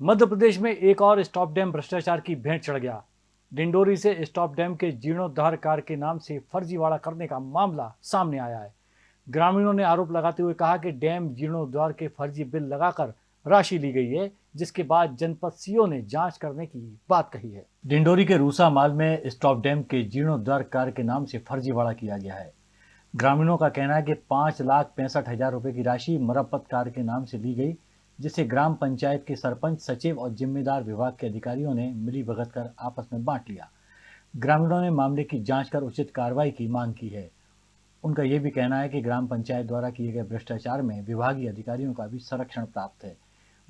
मध्य प्रदेश में एक और स्टॉप डैम भ्रष्टाचार की भेंट चढ़ गया। डिंडोरी से स्टॉप डैम के जीर्णोद्धार कार्य के नाम से फर्जीवाड़ा करने का मामला सामने आया है। ग्रामीणों ने आरोप लगाते हुए कहा कि डैम जीर्णोद्धार के फर्जी बिल लगाकर राशि ली गई है, जिसके बाद जनपद सीओ ने जाँच करने की बात कही है। डिंडोरी के रूसा माल में स्टॉप डैम के जीर्णोद्धार कार्य के नाम से फर्जीवाड़ा किया गया है। ग्रामीणों का कहना है कि पाँच लाख पैंसठ हज़ार रुपए की राशि मरम्मत कार्य के नाम से ली गई जिसे ग्राम पंचायत के सरपंच, सचिव और जिम्मेदार विभाग के अधिकारियों ने मिली भगत कर आपस में बांट लिया। ग्रामीणों ने मामले की जाँच कर उचित कार्रवाई की मांग की है। उनका यह भी कहना है कि ग्राम पंचायत द्वारा किए गए भ्रष्टाचार में विभागीय अधिकारियों का भी संरक्षण प्राप्त है।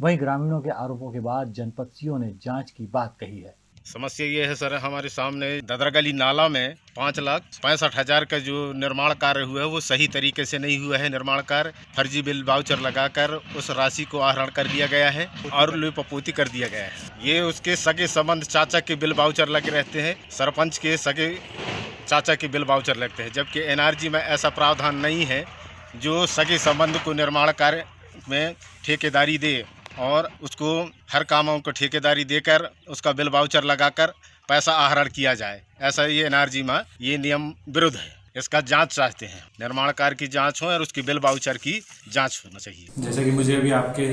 वहीं ग्रामीणों के आरोपों के बाद जनपद सीओ ने जाँच की बात कही है। समस्या ये है सर, हमारे सामने ददरगली नाला में पाँच लाख पैंसठ हज़ार का जो निर्माण कार्य हुआ है, वो सही तरीके से नहीं हुआ है निर्माण कार्य। फर्जी बिल बाउचर लगाकर उस राशि को आहरण कर लिया गया है और लुपपोती कर दिया गया है। ये उसके सगे संबंध चाचा के बिल बाउचर लगे रहते हैं, सरपंच के सगे चाचा के बिल बाउचर लगते हैं, जबकि एनआरजी में ऐसा प्रावधान नहीं है जो सगे संबंध को निर्माण कार्य में ठेकेदारी दे। और उसको हर कामों को ठेकेदारी देकर उसका बिल वाउचर लगाकर पैसा आहरण किया जाए। ऐसा ये एनआरजी में ये नियम विरुद्ध है। इसका जाँच चाहते हैं। निर्माण कार्य की जाँच हो और उसकी बिल वाउचर की जाँच होना चाहिए। जैसा कि मुझे अभी आपके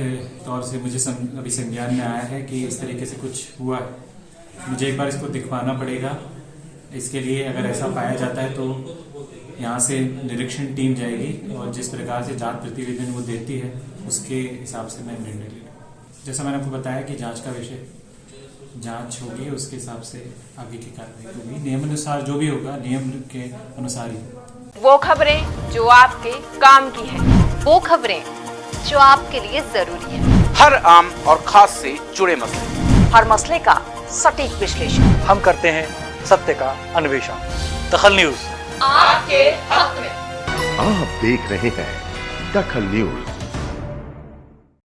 तौर से मुझे सं, अभी संज्ञान में आया है कि इस तरीके से कुछ हुआ है। मुझे एक बार इसको दिखवाना पड़ेगा। इसके लिए अगर ऐसा पाया जाता है तो यहाँ से निरीक्षण टीम जाएगी और जिस प्रकार से जाँच प्रतिवेदन वो देती है उसके हिसाब से मैं निर्णय ले जैसा मैंने आपको बताया कि जाँच का विषय जाँच होगी उसके हिसाब से आगे की कार्रवाई होगी। नियम अनुसार जो भी होगा नियम के अनुसार ही। वो खबरें जो आपके काम की है वो खबरें जो आपके लिए ज़रूरी है। हर आम और खास से जुड़े मसले। हर मसले का सटीक विश्लेषण। हम करते हैं सत्य का अन्वेषण। दखल न्यूज़। आपके हक में। आप देख रहे हैं दखल न्यूज़।